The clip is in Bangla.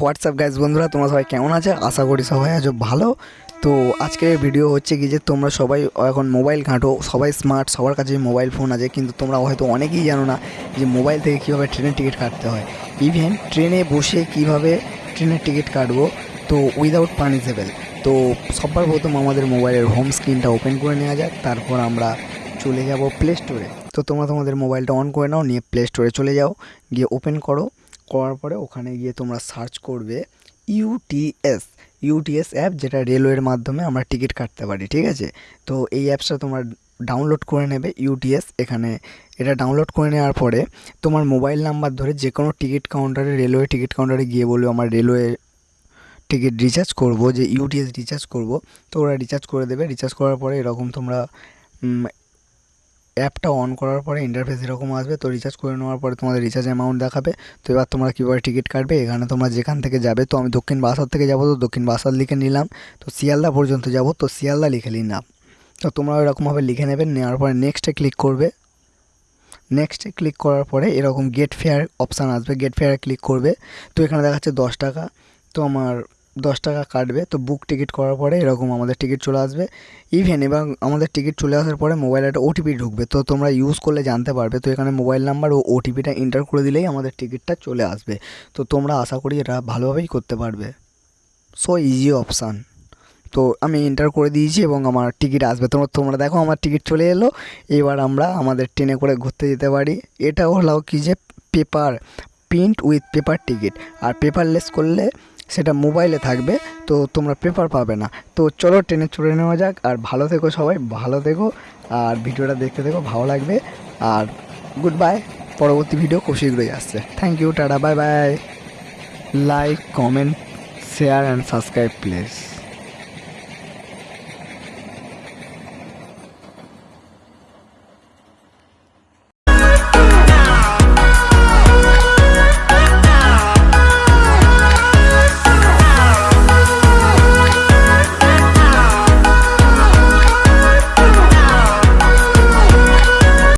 হোয়াটসঅ্যাপ গাইজ বন্ধুরা, তোমরা সবাই কেমন আছে? আশা করি সবাই আছো ভালো। তো আজকের ভিডিও হচ্ছে কি যে, তোমরা সবাই এখন মোবাইল ঘাঁটো, সবাই স্মার্ট সবার কাছে মোবাইল ফোন আছে, কিন্তু তোমরা হয়তো অনেকেই জানো না যে মোবাইল থেকে কীভাবে ট্রেনের টিকিট কাটতে হয়। ইভেন ট্রেনে বসে কীভাবে ট্রেনের টিকিট কাটবো, তো উইদাউট পানিশেবল তো সবার প্রথম আমাদের মোবাইলের হোম স্ক্রিনটা ওপেন করে নেওয়া যাক, তারপর আমরা চলে যাব প্লে স্টোরে তো তোমরা তোমাদের মোবাইলটা অন করে নাও, নিয়ে প্লে স্টোরে চলে যাও, গিয়ে ওপেন করো। করার পরে ওখানে গিয়ে তোমরা সার্চ করবে ইউটিএস ইউটিএস অ্যাপ যেটা রেলওয়ের মাধ্যমে আমরা টিকিট কাটতে পারি, ঠিক আছে? তো এই অ্যাপসটা তোমার ডাউনলোড করে নেবে ইউটিএস এখানে। এটা ডাউনলোড করে নেওয়ার পরে তোমার মোবাইল নাম্বার ধরে যে কোনো টিকিট কাউন্টারে রেলওয়ে টিকিট কাউন্টারে গিয়ে বলবে, আমার রেলওয়ে টিকিট রিচার্জ করব, যে ইউটিএস রিচার্জ করব। তো ওরা রিচার্জ করে দেবে। রিচার্জ করার পরে এরকম তোমরা অ্যাপটা অন করার পরে ইন্টারফেস এরকম আসবে, তো রিচার্জ করে নেওয়ার পরে তোমাদের রিচার্জ অ্যামাউন্ট দেখাবে। তো এবার তোমরা কীভাবে টিকিট কাটবে? এখানে তোমরা যেখান থেকে যাবে, তো আমি দক্ষিণ বাসার থেকে যাব তো দক্ষিণ বাসার লিখে নিলাম। তো শিয়ালদা পর্যন্ত যাব, তো শিয়ালদা লিখে নিলাম তো তোমরা এরকমভাবে লিখে নেবে, নেওয়ার পরে নেক্সটে ক্লিক করবে। নেক্সটে ক্লিক করার পরে এরকম গেট ফেয়ার অপশান আসবে গেট ফেয়ারে ক্লিক করবে। তো এখানে দেখাচ্ছে দশ টাকা। তো আমার দশ টাকা কাটবে, তো বুক টিকিট করার পরে এরকম আমাদের টিকিট চলে আসবে। ইভেন এবং আমাদের টিকিট চলে আসার পরে মোবাইলে একটা ওটিপি ঢুকবে, তো তোমরা ইউজ করলে জানতে পারবে। তো এখানে মোবাইল নাম্বার ও ওটিপিটা এন্টার করে দিলেই আমাদের টিকিটটা চলে আসবে। তো তোমরা আশা করি এটা ভালোভাবেই করতে পারবে। সো ইজি অপশান তো আমি এন্টার করে দিয়েছি এবং আমার টিকিট আসবে। তোমরা তোমরা দেখো আমার টিকিট চলে এলো। এবার আমরা আমাদের ট্রেনে করে ঘুরতে যেতে পারি। এটা হলো কি যে paper print with paper ticket R paperless করলে সেটা মোবাইলে থাকবে, তো তোমরা পেপার পাবে না। তো চলো ট্রেনে চড়ে নেওয়া যাক, আর ভালো থেকো সবাই, ভালো থেকো, আর ভিডিওটা দেখতে থেকো, ভালো লাগবে, আর গুড বাই পরবর্তী ভিডিও খুব শীঘ্রই আসছে। Thank you tata bye bye like comment share and subscribe please